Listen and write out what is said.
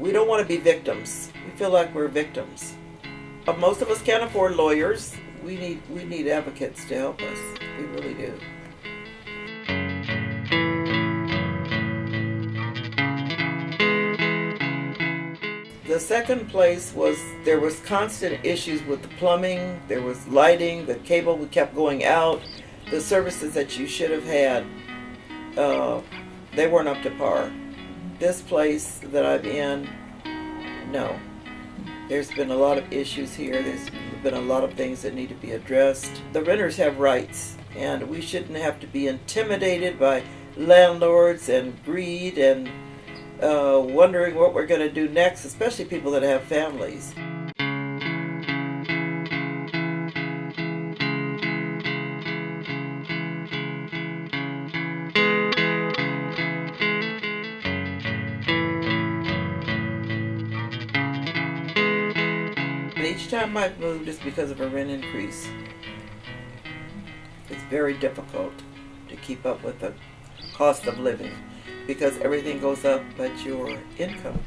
we don't want to be victims. We feel like we're victims. But most of us can't afford lawyers. We need we need advocates to help us. We really do. The second place was there was constant issues with the plumbing, there was lighting, the cable kept going out, the services that you should have had, uh, they weren't up to par. This place that I'm in, no. There's been a lot of issues here. There's been a lot of things that need to be addressed. The renters have rights, and we shouldn't have to be intimidated by landlords and greed and uh, wondering what we're going to do next, especially people that have families. Time I've moved, it's because of a rent increase. It's very difficult to keep up with the cost of living because everything goes up but your income